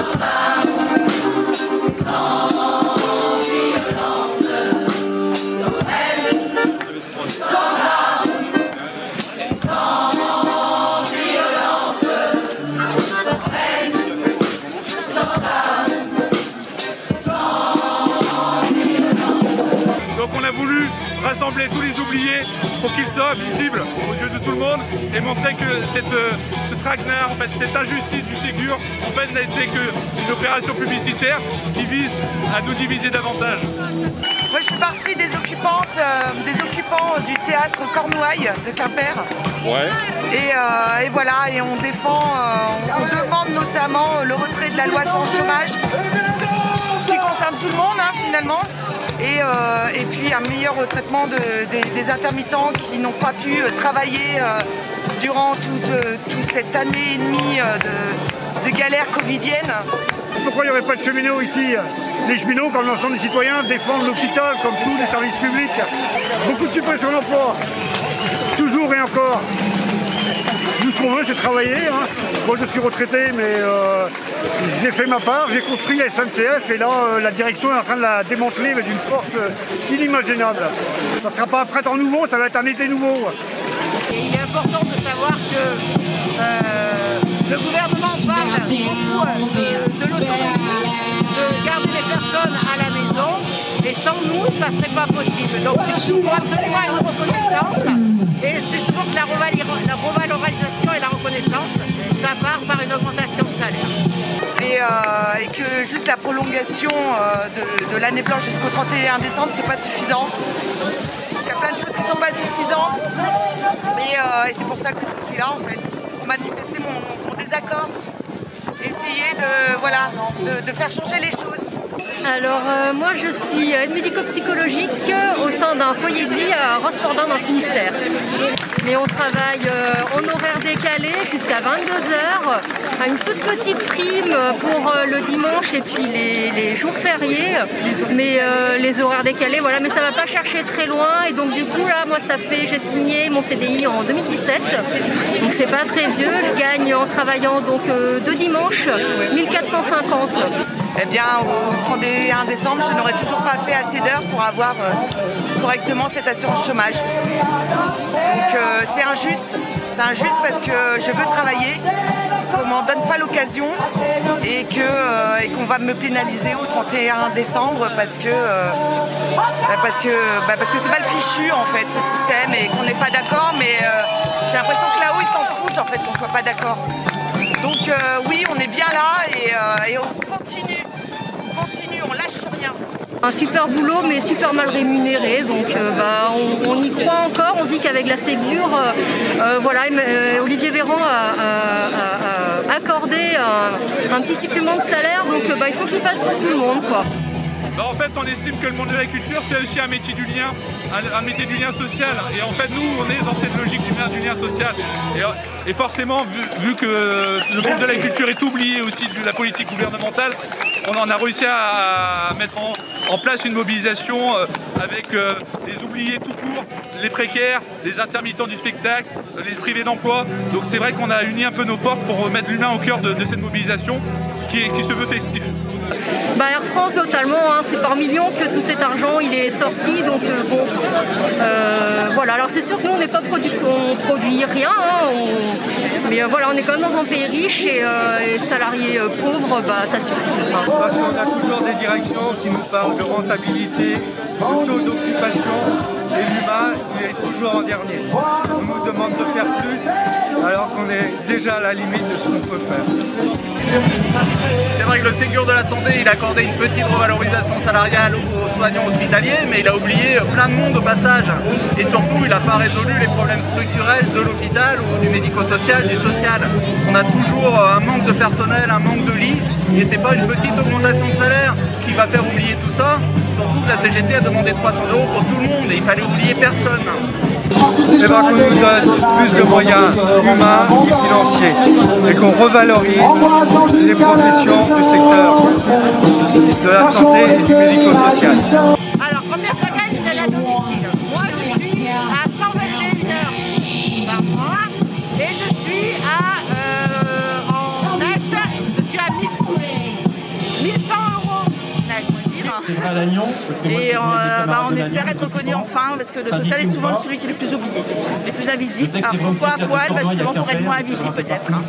감사합니다. Rassembler tous les oubliés pour qu'ils soient visibles aux yeux de tout le monde et montrer que cette, euh, ce traquenard, en fait, cette injustice du Ségur, en fait, n'a été qu'une opération publicitaire qui vise à nous diviser davantage. Moi, je suis partie des occupantes, euh, des occupants du théâtre Cornouailles de Quimper. Ouais. Et, euh, et, voilà, et on défend, on demande notamment le retrait de la loi sans chômage, qui concerne tout le monde hein, finalement. Euh, et, puis un meilleur traitement des, intermittents qui n'ont pas pu euh, travailler euh, durant toute, cette année et demie de, galère covidienne. Pourquoi il n'y aurait pas de cheminots ici? Les cheminots, comme l'ensemble des citoyens, défendent l'hôpital comme tous les services publics. Beaucoup de suppression d'emplois, toujours et encore. Nous, ce qu'on veut, c'est travailler. Hein. Moi, je suis retraité, mais euh, j'ai fait ma part. J'ai construit la SNCF et là, euh, la direction est en train de la démanteler, d'une force euh, inimaginable. Ça ne sera pas un printemps nouveau, ça va être un été nouveau. il est important de savoir que le gouvernement parle beaucoup de, de l'autonomie, de garder les personnes à la maison. Et sans nous, ça ne serait pas possible. Donc il faut absolument une reconnaissance. Et c'est souvent que la revalorisation et la reconnaissance, ça part par une augmentation de salaire. Et, euh, que juste la prolongation euh, de, l'année blanche jusqu'au 31 décembre, c'est pas suffisant. Il y a plein de choses qui sont pas suffisantes. Euh, et, c'est pour ça que je suis là en fait, manifester mon, désaccord. Essayer de, voilà, de faire changer les choses. Alors euh, moi je suis aide médico-psychologique au sein d'un foyer de vie à Rospordon dans le Finistère. Mais on travaille euh, en horaire décalé jusqu'à 22h, une toute petite prime pour euh, le dimanche et puis les, jours fériés, mais les horaires décalés, voilà, mais ça va pas chercher très loin et donc du coup là moi ça fait, j'ai signé mon CDI en 2017, donc c'est pas très vieux, je gagne en travaillant donc deux dimanches 1450 eh bien au 31 décembre, je n'aurais toujours pas fait assez d'heures pour avoir euh, correctement cette assurance chômage. Donc euh, c'est injuste, c'est injuste parce que je veux travailler, qu'on m'en donne pas l'occasion et euh, qu'on va me pénaliser au 31 décembre parce que bah, bah, parce que c'est mal fichu en fait ce système et qu'on n'est pas d'accord mais j'ai l'impression que là-haut ils s'en foutent en fait qu'on soit pas d'accord. Donc oui on est bien là et on continue un super boulot mais super mal rémunéré, donc euh, bah, on, y croit encore, on se dit qu'avec la Ségur, euh, euh, voilà, Olivier Véran a, accordé un, petit supplément de salaire, donc bah, il faut qu'il fasse pour tout le monde. Quoi. Bah, en fait, on estime que le monde de la culture, c'est aussi un métier du lien, un, métier du lien social. Et en fait, nous, on est dans cette logique du lien, du lien social. Forcément, vu, que le monde de la culture est oublié aussi de la politique gouvernementale, on en a réussi à mettre en, place une mobilisation euh, avec euh, les oubliés tout court, les précaires, les intermittents du spectacle, les privés d'emploi. Donc c'est vrai qu'on a uni un peu nos forces pour mettre l'humain au cœur de, cette mobilisation qui, qui se veut festif. Bah, Air France totalement, hein. c'est par millions que tout cet argent il est sorti, donc euh, bon, euh, voilà. Alors c'est sûr que nous on n'est pas produit, on produit rien, hein. mais euh, voilà, on est quand même dans un pays riche et, salariés pauvres, bah, ça suffit. Parce qu'on a toujours des directions qui nous parlent de rentabilité, de taux d'occupation, et l'humain il est toujours en dernier. On nous demande de faire plus alors qu'on est déjà à la limite de ce qu'on peut faire. C'est vrai que le Ségur de la Santé, il a accordé une petite revalorisation salariale aux soignants hospitaliers, mais il a oublié plein de monde au passage. Et surtout, il n'a pas résolu les problèmes structurels de l'hôpital ou du médico-social, du social. On a toujours un manque de personnel, un manque de lits, et c'est pas une petite augmentation de salaire qui va faire oublier tout ça. Surtout que la CGT a demandé 300 euros pour tout le monde, et il fallait oublier personne eh ben, qu'on nous donne plus de moyens humains et financiers et qu'on revalorise les professions du secteur de la santé et du médico-social. Et bah, on espère être reconnu enfin, parce que le social est souvent celui qui est le plus oublié, le plus invisible. Alors pourquoi à poil bah, Justement pour être moins invisible peut-être. hein.